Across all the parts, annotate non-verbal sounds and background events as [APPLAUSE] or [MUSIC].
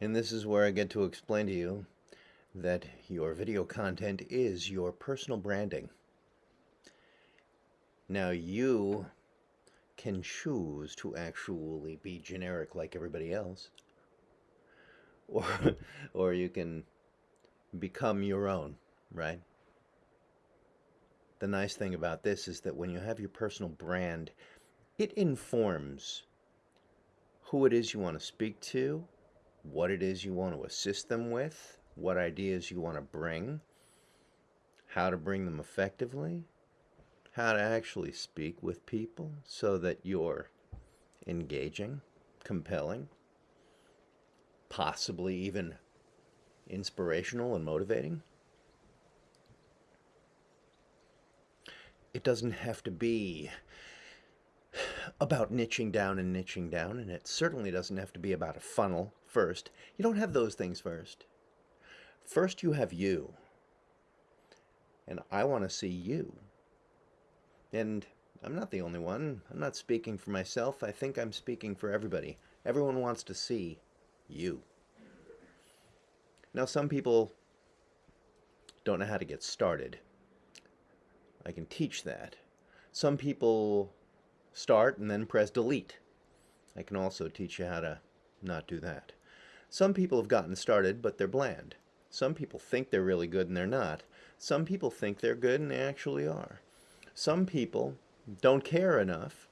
And this is where I get to explain to you that your video content is your personal branding. Now you can choose to actually be generic like everybody else [LAUGHS] or or you can become your own, right? The nice thing about this is that when you have your personal brand, it informs who it is you want to speak to, what it is you want to assist them with, what ideas you want to bring, how to bring them effectively, how to actually speak with people so that you're engaging, compelling, possibly even inspirational and motivating. It doesn't have to be about niching down and niching down, and it certainly doesn't have to be about a funnel first. You don't have those things first. First, you have you. And I want to see you. And I'm not the only one. I'm not speaking for myself. I think I'm speaking for everybody. Everyone wants to see you. Now, some people don't know how to get started. I can teach that. Some people start and then press delete. I can also teach you how to not do that. Some people have gotten started, but they're bland. Some people think they're really good and they're not. Some people think they're good and they actually are. Some people don't care enough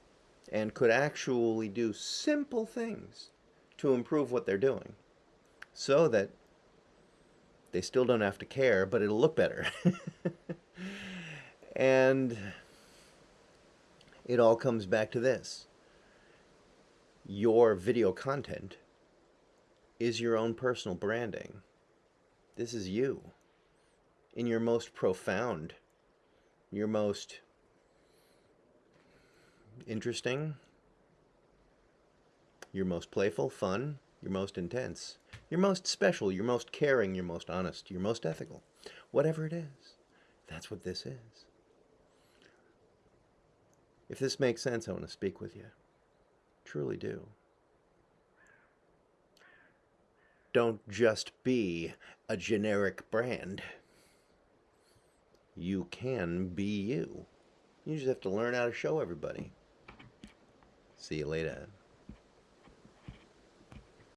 and could actually do simple things to improve what they're doing so that they still don't have to care, but it'll look better. [LAUGHS] and it all comes back to this. Your video content is your own personal branding. This is you in your most profound, your most interesting, your most playful, fun, your most intense, your most special, your most caring, your most honest, your most ethical. Whatever it is, that's what this is. If this makes sense, I want to speak with you. Truly do. Don't just be a generic brand. You can be you. You just have to learn how to show everybody. See you later.